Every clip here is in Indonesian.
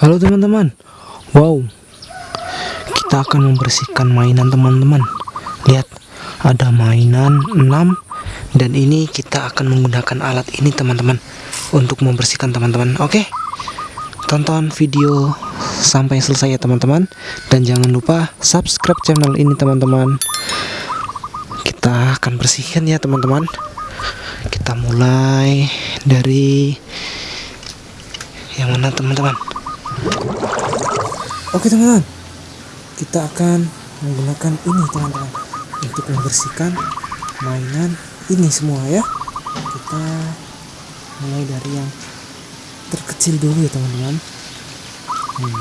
Halo teman-teman. Wow. Kita akan membersihkan mainan teman-teman. Lihat Ada mainan 6 Dan ini kita akan menggunakan alat ini teman-teman Untuk membersihkan teman-teman. Oke? Tonton video sampai selesai ya teman-teman. Dan jangan lupa subscribe channel ini teman-teman. Kita akan bersihkan ya teman-teman. Kita mulai dari yang mana teman-teman Oke teman-teman, kita akan menggunakan ini teman-teman untuk membersihkan mainan ini semua ya. Kita mulai dari yang terkecil dulu ya teman-teman. Hmm.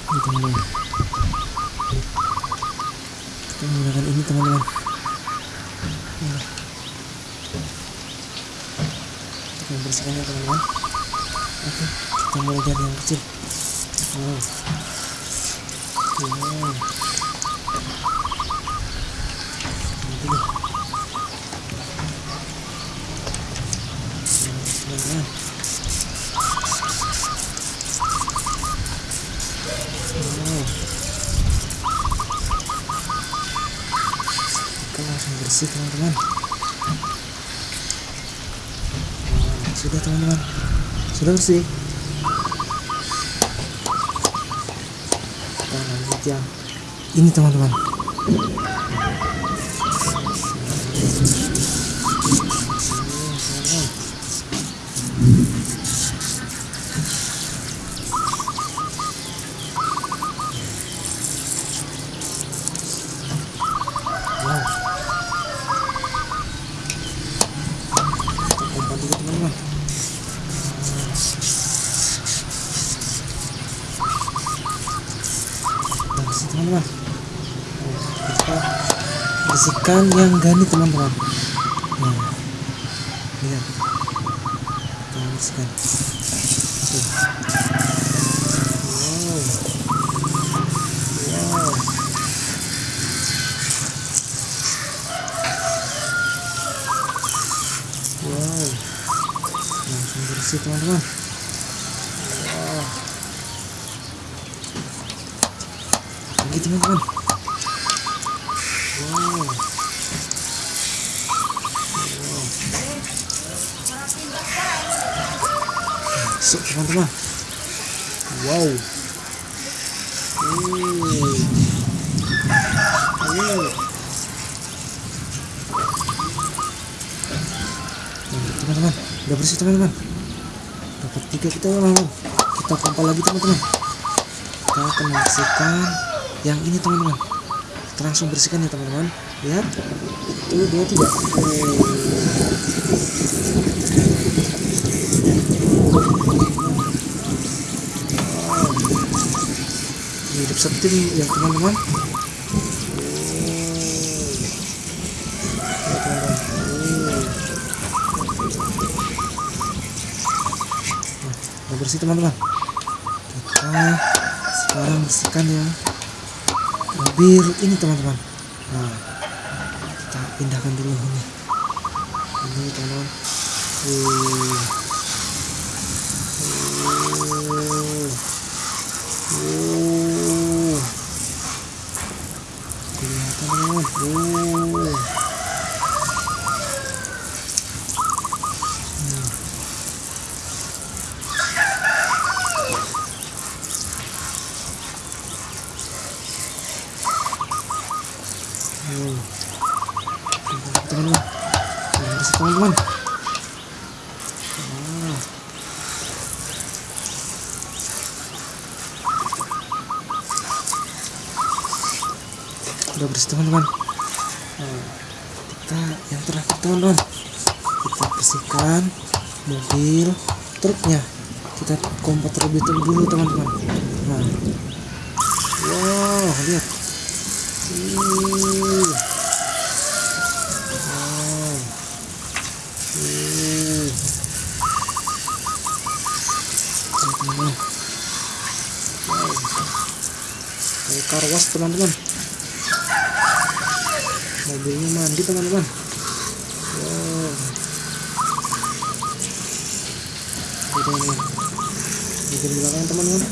Ini teman-teman. Kita menggunakan ini teman-teman. Nah. Untuk membersihkannya teman-teman. Oke, kita mulai dari yang kecil. Wow. Teman-teman. Wow. Kita langsung bersih teman-teman. Wow, sudah teman-teman. Sudah bersih. Kita lanjut yang ini teman-teman Nah, kita bersihkan yang gani teman-teman. Nah lihat. Kita bersihkan wow. Wow. Wow. Langsung bersih teman-teman wow lagi teman-teman. Wow masuk teman-teman. Wow. Teman-teman udah bersih teman-teman. Dapat tiga kita teman-teman. Kita pompa lagi teman-teman. Kita akan membersihkan yang ini teman-teman. Kita langsung bersihkan ya teman-teman. Lihat. Itu dua tiga Wow. hidup setim ya teman-teman. Bersih teman-teman? Kita sekarang bersihkan ya mobil ini teman-teman. Nah kita pindahkan dulu ini. Ini teman-teman Teman-teman. Udah bersih teman-teman. Wah. Udah bersih teman-teman. Nah, kita yang terakhir teman-teman. Kita bersihkan mobil truknya. Kita kompor terlebih dulu teman-teman. Nah. Wow, lihat. Ini teman-teman. Mobilnya mandi teman-teman. Wow. Teman-teman belakang teman-teman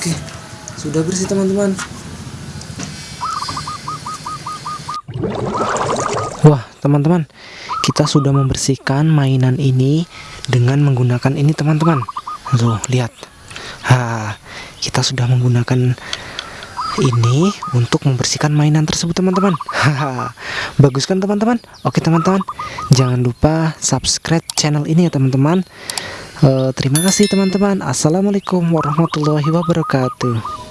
oke sudah bersih teman-teman. Wah teman-teman kita sudah membersihkan mainan ini dengan menggunakan ini teman-teman. Tuh lihat. Ha kita sudah menggunakan ini untuk membersihkan mainan tersebut teman-teman. Bagus kan teman-teman? Oke teman-teman jangan lupa subscribe channel ini ya teman-teman Eh, terima kasih teman-teman. Assalamualaikum warahmatullahi wabarakatuh